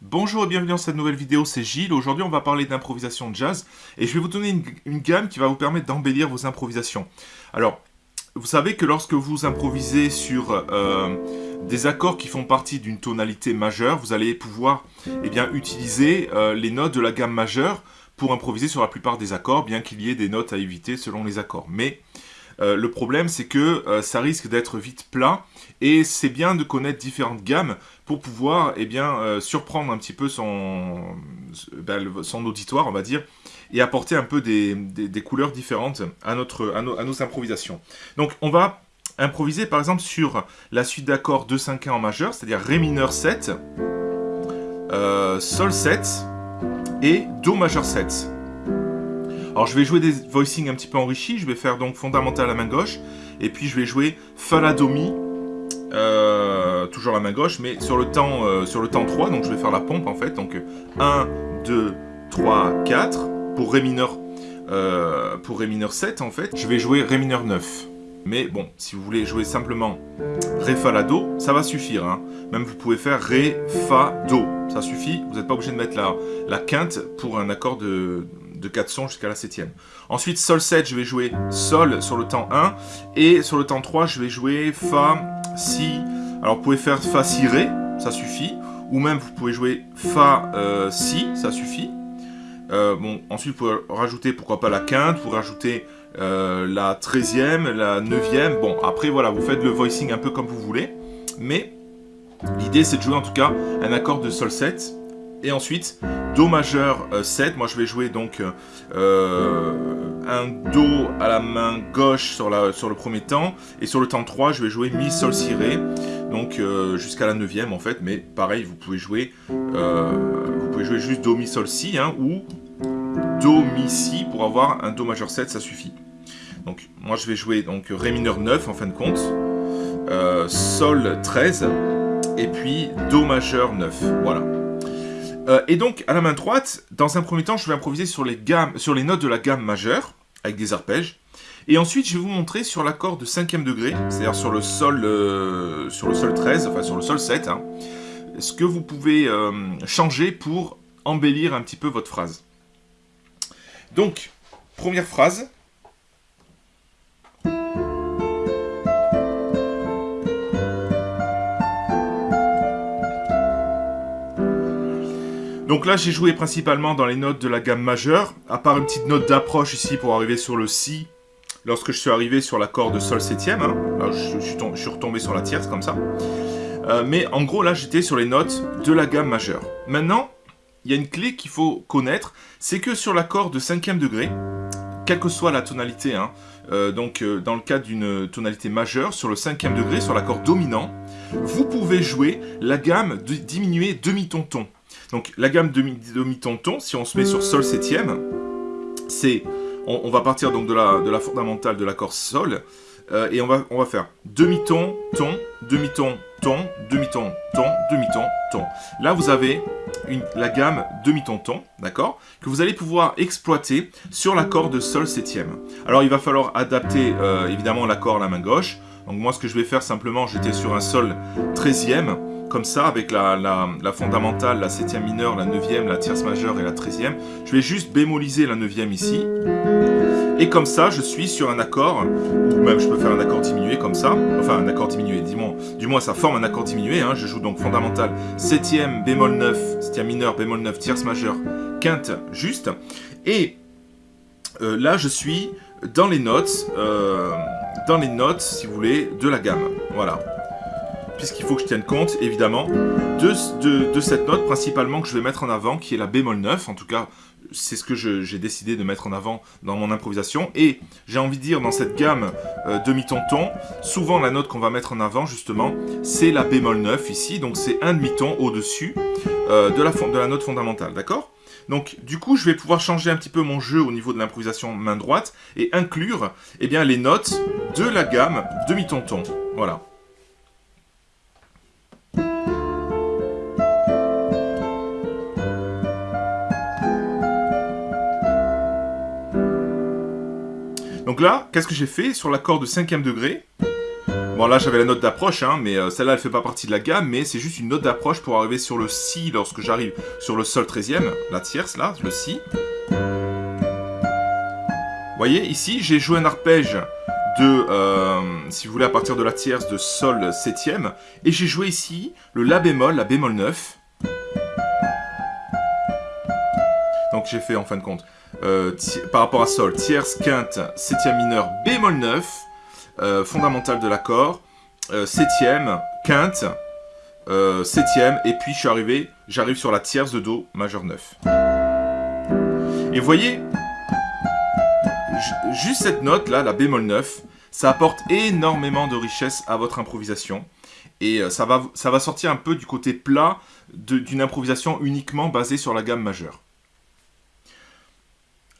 Bonjour et bienvenue dans cette nouvelle vidéo, c'est Gilles. Aujourd'hui, on va parler d'improvisation de jazz et je vais vous donner une, gamme qui va vous permettre d'embellir vos improvisations. Alors, vous savez que lorsque vous improvisez sur euh, des accords qui font partie d'une tonalité majeure, vous allez pouvoir eh bien, utiliser euh, les notes de la gamme majeure pour improviser sur la plupart des accords, bien qu'il y ait des notes à éviter selon les accords. Mais euh, le problème, c'est que euh, ça risque d'être vite plat et c'est bien de connaître différentes gammes pour pouvoir eh bien, euh, surprendre un petit peu son, ben, son auditoire, on va dire, et apporter un peu des, couleurs différentes à, nos improvisations. Donc, on va improviser par exemple sur la suite d'accords 2-5-1 en majeur, c'est-à-dire Ré mineur 7, Sol 7 et Do majeur 7. Alors je vais jouer des voicings un petit peu enrichis, je vais faire donc fondamental à la main gauche, et puis je vais jouer fa la do mi, euh, toujours la main gauche, mais sur le, temps, euh, sur le temps 3, donc je vais faire la pompe en fait, donc 1, 2, 3, 4, pour Ré mineur, euh, pour Ré mineur 7 en fait, je vais jouer Ré mineur 9. Mais bon, si vous voulez jouer simplement Ré, Fa, La, Do, ça va suffire. Hein. Même vous pouvez faire Ré, Fa, Do. Ça suffit, vous n'êtes pas obligé de mettre la, la quinte pour un accord de, de 4 sons jusqu'à la septième. Ensuite, Sol 7, je vais jouer Sol sur le temps 1. Et sur le temps 3, je vais jouer Fa, Si. Alors, vous pouvez faire Fa, Si, Ré, ça suffit. Ou même, vous pouvez jouer Fa, euh, Si, ça suffit. Euh, bon, ensuite, vous pouvez rajouter, pourquoi pas, la quinte. Vous pouvez rajouter euh, la 13e, la 9e. Bon, après, voilà, vous faites le voicing un peu comme vous voulez. Mais l'idée, c'est de jouer en tout cas un accord de Sol 7 et ensuite, Do majeur 7, euh, moi je vais jouer donc euh, un Do à la main gauche sur, le premier temps, et sur le temps 3, je vais jouer Mi, Sol, Si, Ré, donc euh, jusqu'à la 9 en fait, mais pareil, vous pouvez jouer, vous pouvez jouer juste Do, Mi, Sol, Si, hein, ou Do, Mi, Si, pour avoir un Do majeur 7, ça suffit. Donc moi je vais jouer donc Ré mineur 9 en fin de compte, Sol 13, et puis Do majeur 9, voilà. Euh, et donc, à la main droite, dans un premier temps, je vais improviser sur les, gammes, sur les notes de la gamme majeure, avec des arpèges. Et ensuite, je vais vous montrer sur l'accord de cinquième degré, c'est-à-dire sur, le sol, euh, sur le sol 13, enfin sur le sol 7, hein, ce que vous pouvez euh, changer pour embellir un petit peu votre phrase. Donc, première phrase, Donc là, j'ai joué principalement dans les notes de la gamme majeure, à part une petite note d'approche ici pour arriver sur le Si, lorsque je suis arrivé sur l'accord de Sol septième. Hein. Là, je, suis retombé sur la tierce, comme ça. Euh, mais en gros, là, j'étais sur les notes de la gamme majeure. Maintenant, il y a une clé qu'il faut connaître, c'est que sur l'accord de cinquième degré, quelle que soit la tonalité, hein, euh, donc euh, dans le cas d'une tonalité majeure, sur le cinquième degré, sur l'accord dominant, vous pouvez jouer la gamme de diminuer demi-ton-ton. Donc la gamme demi-ton-ton, si on se met sur Sol septième, c'est, on, va partir donc de la, fondamentale de l'accord Sol, euh, et on va, faire demi-ton, ton, demi-ton, ton, demi-ton, ton, demi-ton, ton. Là, vous avez la gamme demi-ton, ton, d'accord Que vous allez pouvoir exploiter sur l'accord de Sol septième. Alors, il va falloir adapter, euh, évidemment, l'accord à la main gauche. Donc, moi, ce que je vais faire, simplement, j'étais sur un Sol treizième comme ça, avec la, fondamentale, la septième mineure, la neuvième, la tierce majeure et la treizième. Je vais juste bémoliser la neuvième ici. Et comme ça, je suis sur un accord, ou même je peux faire un accord diminué comme ça. Enfin, un accord diminué, du moins, du moins ça forme un accord diminué. Hein. Je joue donc fondamental, septième, bémol 9, septième mineur, bémol 9, tierce majeure, quinte, juste. Et euh, là, je suis dans les notes, euh, dans les notes, si vous voulez, de la gamme. Voilà puisqu'il faut que je tienne compte, évidemment, de, cette note principalement que je vais mettre en avant, qui est la bémol 9. En tout cas, c'est ce que j'ai décidé de mettre en avant dans mon improvisation. Et j'ai envie de dire, dans cette gamme euh, demi-ton-ton, souvent la note qu'on va mettre en avant, justement, c'est la bémol 9 ici. Donc c'est un demi-ton au-dessus euh, de, la, de la note fondamentale, d'accord? Donc, du coup, je vais pouvoir changer un petit peu mon jeu au niveau de l'improvisation main droite et inclure eh bien, les notes de la gamme demi-ton-ton. Voilà. Donc là, qu'est-ce que j'ai fait sur l'accord de cinquième degré? Bon, là, j'avais la note d'approche, hein, mais euh, celle-là, elle fait pas partie de la gamme, mais c'est juste une note d'approche pour arriver sur le Si lorsque j'arrive sur le Sol 13e, la tierce, là, le Si. Vous voyez, ici, j'ai joué un arpège de, euh, si vous voulez, à partir de la tierce de Sol 7e, et j'ai joué ici le La bémol, la bémol 9. Donc j'ai fait, en fin de compte, euh, par rapport à Sol, tierce, quinte, septième mineur, bémol 9, euh, fondamentale de l'accord, euh, septième, quinte, euh, septième, et puis je suis arrivé, j'arrive sur la tierce de Do majeur 9. Et vous voyez, juste cette note là, la bémol 9, ça apporte énormément de richesse à votre improvisation. Et ça va sortir un peu du côté plat d'une improvisation uniquement basée sur la gamme majeure.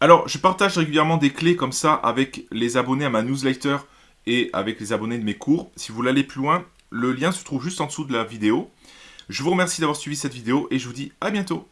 Alors, je partage régulièrement des clés comme ça avec les abonnés à ma newsletter et avec les abonnés de mes cours. Si vous voulez aller plus loin, le lien se trouve juste en dessous de la vidéo. Je vous remercie d'avoir suivi cette vidéo et je vous dis à bientôt